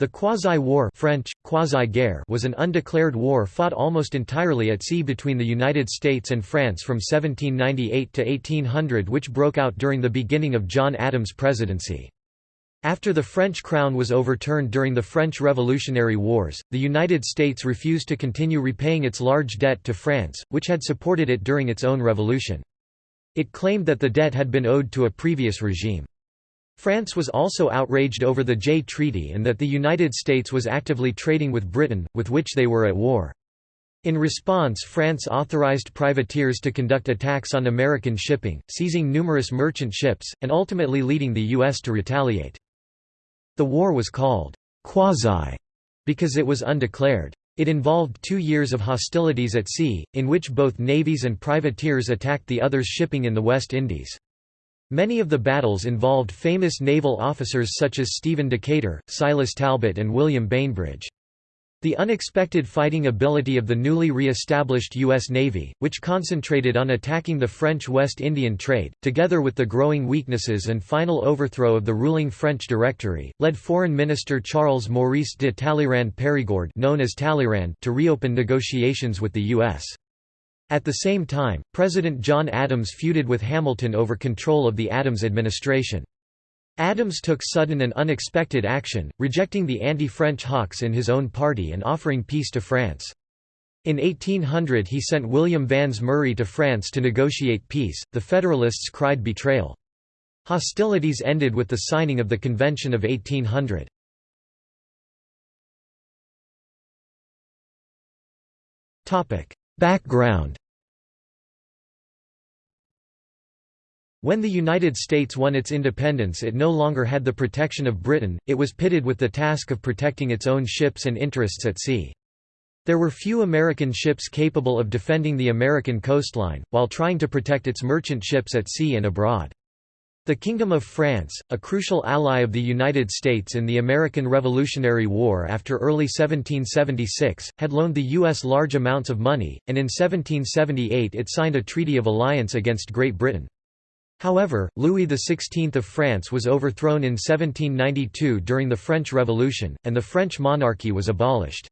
The Quasi-War French, quasi-guerre was an undeclared war fought almost entirely at sea between the United States and France from 1798 to 1800 which broke out during the beginning of John Adams' presidency. After the French crown was overturned during the French Revolutionary Wars, the United States refused to continue repaying its large debt to France, which had supported it during its own revolution. It claimed that the debt had been owed to a previous regime. France was also outraged over the Jay Treaty and that the United States was actively trading with Britain, with which they were at war. In response France authorized privateers to conduct attacks on American shipping, seizing numerous merchant ships, and ultimately leading the U.S. to retaliate. The war was called «quasi» because it was undeclared. It involved two years of hostilities at sea, in which both navies and privateers attacked the other's shipping in the West Indies. Many of the battles involved famous naval officers such as Stephen Decatur, Silas Talbot and William Bainbridge. The unexpected fighting ability of the newly re-established U.S. Navy, which concentrated on attacking the French West Indian trade, together with the growing weaknesses and final overthrow of the ruling French Directory, led Foreign Minister Charles Maurice de Talleyrand Périgord known as Talleyrand to reopen negotiations with the U.S. At the same time, President John Adams feuded with Hamilton over control of the Adams administration. Adams took sudden and unexpected action, rejecting the anti-French hawks in his own party and offering peace to France. In 1800 he sent William Vans Murray to France to negotiate peace, the Federalists cried betrayal. Hostilities ended with the signing of the Convention of 1800. Background When the United States won its independence it no longer had the protection of Britain, it was pitted with the task of protecting its own ships and interests at sea. There were few American ships capable of defending the American coastline, while trying to protect its merchant ships at sea and abroad. The Kingdom of France, a crucial ally of the United States in the American Revolutionary War after early 1776, had loaned the U.S. large amounts of money, and in 1778 it signed a treaty of alliance against Great Britain. However, Louis XVI of France was overthrown in 1792 during the French Revolution, and the French monarchy was abolished.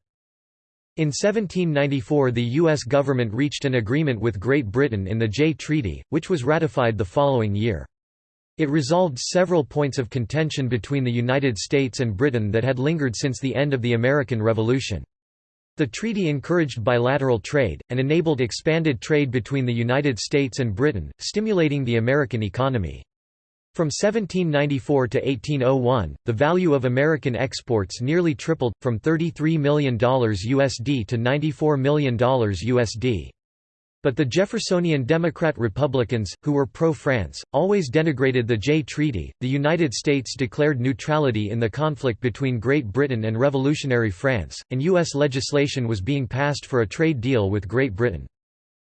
In 1794 the U.S. government reached an agreement with Great Britain in the Jay Treaty, which was ratified the following year. It resolved several points of contention between the United States and Britain that had lingered since the end of the American Revolution. The treaty encouraged bilateral trade, and enabled expanded trade between the United States and Britain, stimulating the American economy. From 1794 to 1801, the value of American exports nearly tripled, from $33 million USD to $94 million USD. But the Jeffersonian Democrat Republicans, who were pro-France, always denigrated the Jay Treaty. The United States declared neutrality in the conflict between Great Britain and revolutionary France, and U.S. legislation was being passed for a trade deal with Great Britain.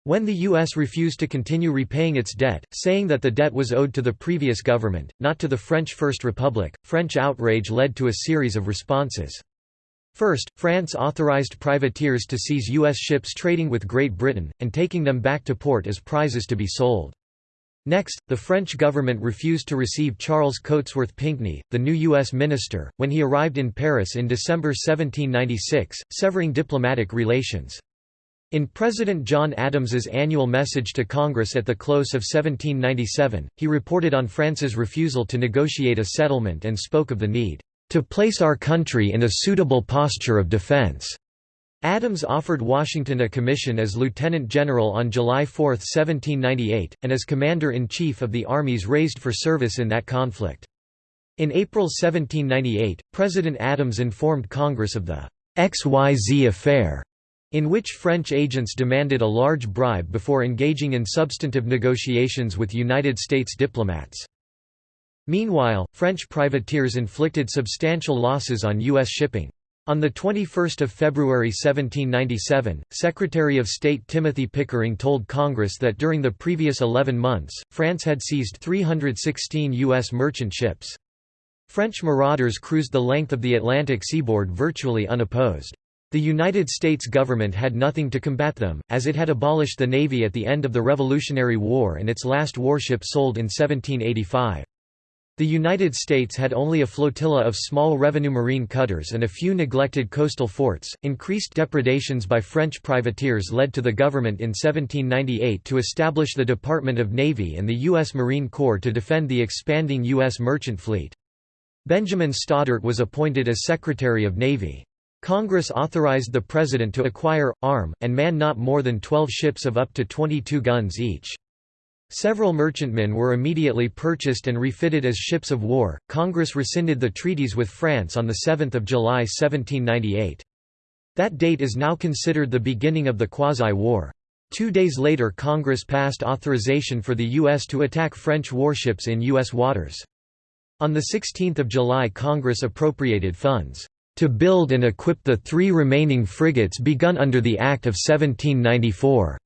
When the U.S. refused to continue repaying its debt, saying that the debt was owed to the previous government, not to the French First Republic, French outrage led to a series of responses. First, France authorized privateers to seize U.S. ships trading with Great Britain, and taking them back to port as prizes to be sold. Next, the French government refused to receive Charles Cotesworth Pinckney, the new U.S. minister, when he arrived in Paris in December 1796, severing diplomatic relations. In President John Adams's annual message to Congress at the close of 1797, he reported on France's refusal to negotiate a settlement and spoke of the need to place our country in a suitable posture of defense. Adams offered Washington a commission as lieutenant general on July 4, 1798, and as commander-in-chief of the armies raised for service in that conflict. In April 1798, President Adams informed Congress of the XYZ affair, in which French agents demanded a large bribe before engaging in substantive negotiations with United States diplomats. Meanwhile, French privateers inflicted substantial losses on U.S. shipping. On 21 February 1797, Secretary of State Timothy Pickering told Congress that during the previous 11 months, France had seized 316 U.S. merchant ships. French marauders cruised the length of the Atlantic seaboard virtually unopposed. The United States government had nothing to combat them, as it had abolished the Navy at the end of the Revolutionary War and its last warship sold in 1785. The United States had only a flotilla of small revenue marine cutters and a few neglected coastal forts. Increased depredations by French privateers led to the government in 1798 to establish the Department of Navy and the U.S. Marine Corps to defend the expanding U.S. merchant fleet. Benjamin Stoddert was appointed as Secretary of Navy. Congress authorized the President to acquire, arm, and man not more than 12 ships of up to 22 guns each. Several merchantmen were immediately purchased and refitted as ships of war. Congress rescinded the treaties with France on 7 July 1798. That date is now considered the beginning of the Quasi-War. Two days later Congress passed authorization for the U.S. to attack French warships in U.S. waters. On 16 July Congress appropriated funds, "...to build and equip the three remaining frigates begun under the Act of 1794."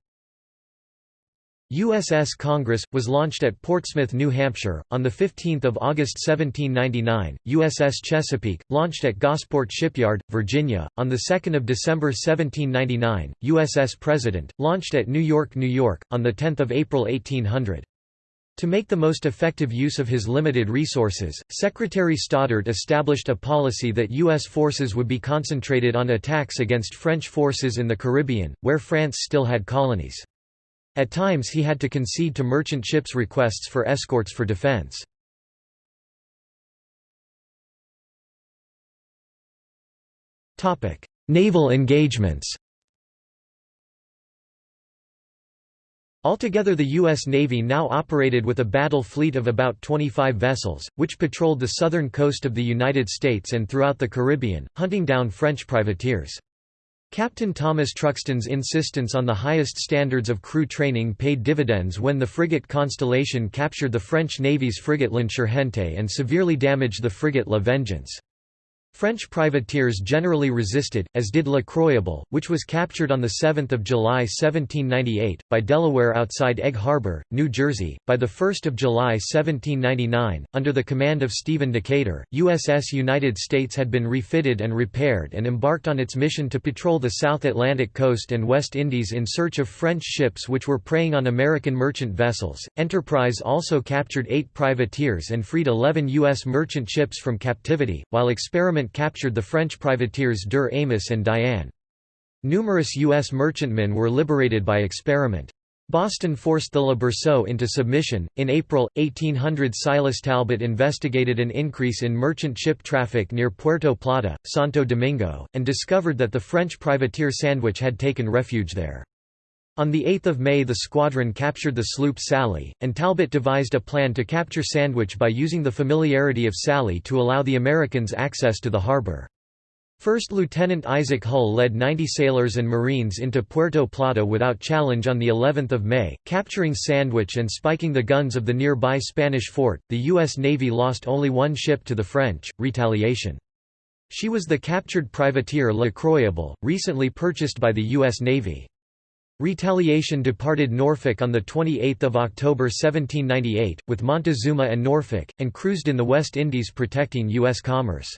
USS Congress, was launched at Portsmouth, New Hampshire, on 15 August 1799, USS Chesapeake, launched at Gosport Shipyard, Virginia, on 2 December 1799, USS President, launched at New York, New York, on 10 April 1800. To make the most effective use of his limited resources, Secretary Stoddert established a policy that U.S. forces would be concentrated on attacks against French forces in the Caribbean, where France still had colonies. At times he had to concede to merchant ships' requests for escorts for defense. Naval engagements Altogether the U.S. Navy now operated with a battle fleet of about 25 vessels, which patrolled the southern coast of the United States and throughout the Caribbean, hunting down French privateers. Captain Thomas Truxtun's insistence on the highest standards of crew training paid dividends when the frigate Constellation captured the French Navy's frigate L'Insurgente and severely damaged the frigate La Vengeance. French privateers generally resisted, as did Le Croyable, which was captured on 7 July 1798, by Delaware outside Egg Harbor, New Jersey. By 1 July 1799, under the command of Stephen Decatur, USS United States had been refitted and repaired and embarked on its mission to patrol the South Atlantic coast and West Indies in search of French ships which were preying on American merchant vessels. Enterprise also captured eight privateers and freed 11 U.S. merchant ships from captivity, while experiment captured the French privateers Deux Amis and Diane. Numerous U.S. merchantmen were liberated by experiment. Boston forced the Le Berceau into submission. In April 1800, Silas Talbot investigated an increase in merchant ship traffic near Puerto Plata, Santo Domingo, and discovered that the French privateer Sandwich had taken refuge there. On 8 May the squadron captured the sloop Sally, and Talbot devised a plan to capture Sandwich by using the familiarity of Sally to allow the Americans access to the harbor. First Lieutenant Isaac Hull led 90 sailors and Marines into Puerto Plata without challenge on the 11th of May, capturing Sandwich and spiking the guns of the nearby Spanish fort. The U.S. Navy lost only one ship to the French, Retaliation. She was the captured privateer Le Croyable, recently purchased by the U.S. Navy. Retaliation departed Norfolk on 28 October 1798, with Montezuma and Norfolk, and cruised in the West Indies protecting U.S. commerce.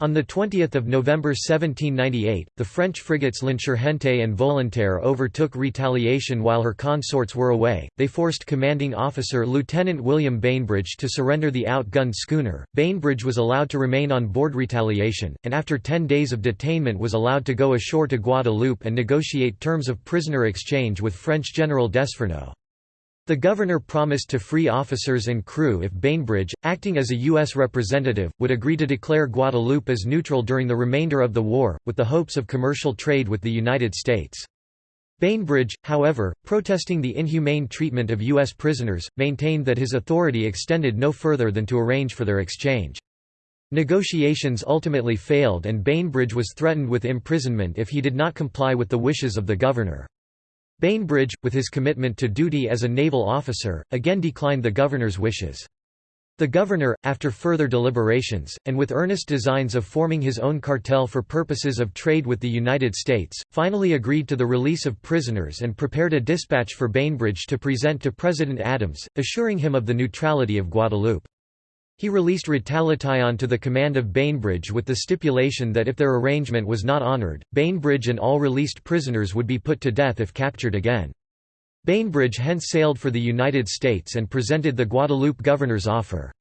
On 20 November 1798, the French frigates L'Insurgente and Volontaire overtook Retaliation while her consorts were away. They forced commanding officer Lieutenant William Bainbridge to surrender the outgunned schooner. Bainbridge was allowed to remain on board Retaliation, and after ten days of detainment was allowed to go ashore to Guadeloupe and negotiate terms of prisoner exchange with French General Desfourneaux. The governor promised to free officers and crew if Bainbridge, acting as a U.S. representative, would agree to declare Guadeloupe as neutral during the remainder of the war, with the hopes of commercial trade with the United States. Bainbridge, however, protesting the inhumane treatment of U.S. prisoners, maintained that his authority extended no further than to arrange for their exchange. Negotiations ultimately failed and Bainbridge was threatened with imprisonment if he did not comply with the wishes of the governor. Bainbridge, with his commitment to duty as a naval officer, again declined the governor's wishes. The governor, after further deliberations, and with earnest designs of forming his own cartel for purposes of trade with the United States, finally agreed to the release of prisoners and prepared a dispatch for Bainbridge to present to President Adams, assuring him of the neutrality of Guadeloupe. He released Retaliation to the command of Bainbridge with the stipulation that if their arrangement was not honored, Bainbridge and all released prisoners would be put to death if captured again. Bainbridge hence sailed for the United States and presented the Guadeloupe governor's offer.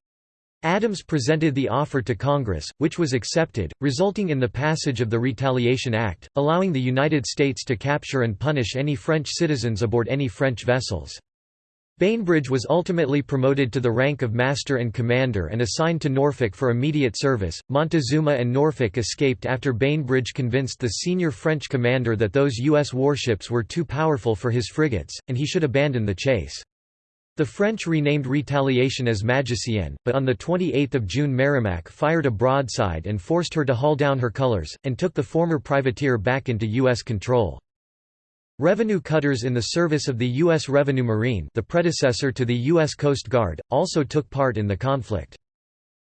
Adams presented the offer to Congress, which was accepted, resulting in the passage of the Retaliation Act, allowing the United States to capture and punish any French citizens aboard any French vessels. Bainbridge was ultimately promoted to the rank of Master and Commander and assigned to Norfolk for immediate service. Montezuma and Norfolk escaped after Bainbridge convinced the senior French commander that those U.S. warships were too powerful for his frigates, and he should abandon the chase. The French renamed Retaliation as Magicienne, but on 28 June Merrimac fired a broadside and forced her to haul down her colors, and took the former privateer back into U.S. control. Revenue cutters in the service of the U.S. Revenue Marine the predecessor to the U.S. Coast Guard, also took part in the conflict.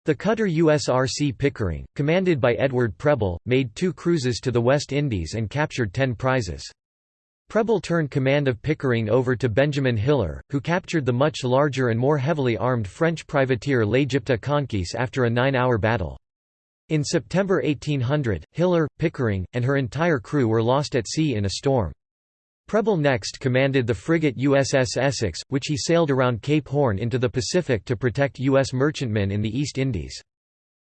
The cutter USRC Pickering, commanded by Edward Preble, made two cruises to the West Indies and captured ten prizes. Preble turned command of Pickering over to Benjamin Hiller, who captured the much larger and more heavily armed French privateer L'Égypte Conquise after a nine-hour battle. In September 1800, Hiller, Pickering, and her entire crew were lost at sea in a storm. Preble next commanded the frigate USS Essex, which he sailed around Cape Horn into the Pacific to protect U.S. merchantmen in the East Indies.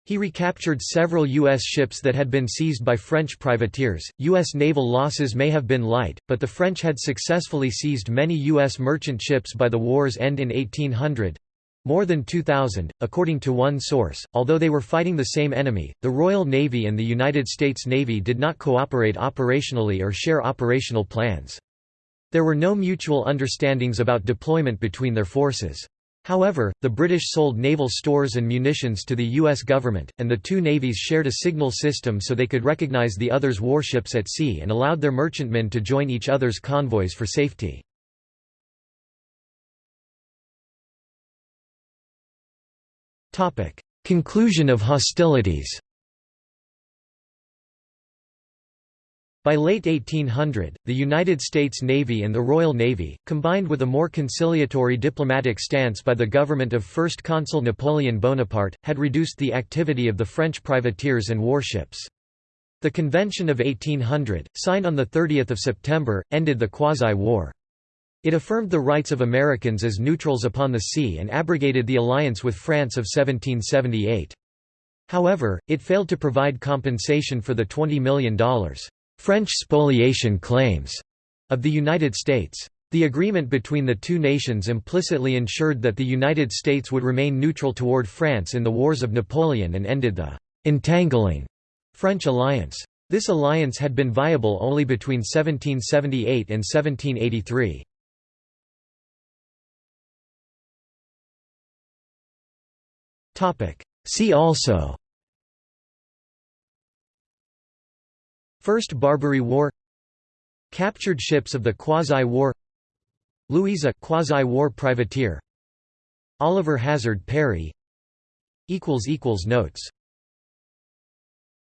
He recaptured several U.S. ships that had been seized by French privateers. U.S. naval losses may have been light, but the French had successfully seized many U.S. merchant ships by the war's end in 1800 more than 2,000, according to one source. Although they were fighting the same enemy, the Royal Navy and the United States Navy did not cooperate operationally or share operational plans. There were no mutual understandings about deployment between their forces. However, the British sold naval stores and munitions to the U.S. government, and the two navies shared a signal system so they could recognize the other's warships at sea and allowed their merchantmen to join each other's convoys for safety. Conclusion of hostilities By late 1800, the United States Navy and the Royal Navy, combined with a more conciliatory diplomatic stance by the government of First Consul Napoleon Bonaparte, had reduced the activity of the French privateers and warships. The Convention of 1800, signed on 30 September, ended the quasi-war. It affirmed the rights of Americans as neutrals upon the sea and abrogated the alliance with France of 1778. However, it failed to provide compensation for the $20 million French spoliation claims of the United States. The agreement between the two nations implicitly ensured that the United States would remain neutral toward France in the Wars of Napoleon and ended the «entangling» French alliance. This alliance had been viable only between 1778 and 1783. See also First Barbary War Captured ships of the Quasi-War Louisa quasi-war privateer Oliver Hazard Perry Notes